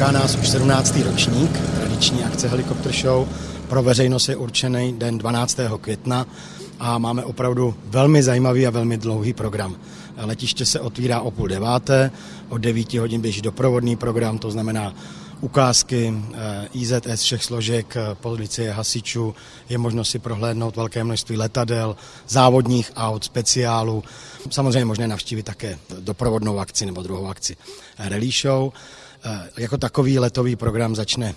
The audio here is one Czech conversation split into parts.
Čeká nás už 17. ročník tradiční akce Helikopter Show. Pro veřejnost je určený den 12. května a máme opravdu velmi zajímavý a velmi dlouhý program. Letiště se otvírá o půl deváté, od 9 hodin běží doprovodný program, to znamená ukázky eh, IZS všech složek, eh, policie, hasičů, je možno si prohlédnout velké množství letadel, závodních aut, speciálů. Samozřejmě možné navštívit také doprovodnou akci nebo druhou akci Rally Show. Eh, jako takový letový program začne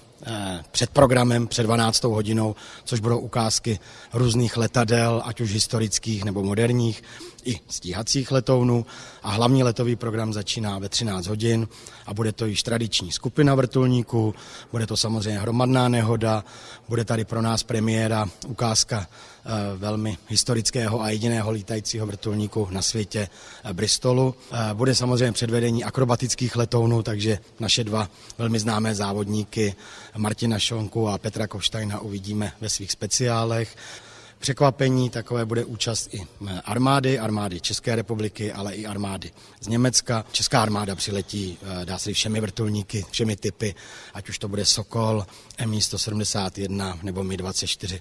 před programem, před 12. hodinou, což budou ukázky různých letadel, ať už historických nebo moderních, i stíhacích letounů. A hlavní letový program začíná ve 13 hodin a bude to již tradiční skupina vrtulníků, bude to samozřejmě hromadná nehoda, bude tady pro nás premiéra ukázka eh, velmi historického a jediného lítajícího vrtulníku na světě Bristolu. Bude samozřejmě předvedení akrobatických letounů, takže naše dva velmi známé závodníky Martina Šonku a Petra Koštajna uvidíme ve svých speciálech. Překvapení takové bude účast i armády, armády České republiky, ale i armády z Německa. Česká armáda přiletí, eh, dá se všemi vrtulníky, všemi typy, ať už to bude Sokol, Mi-171 nebo Mi-24.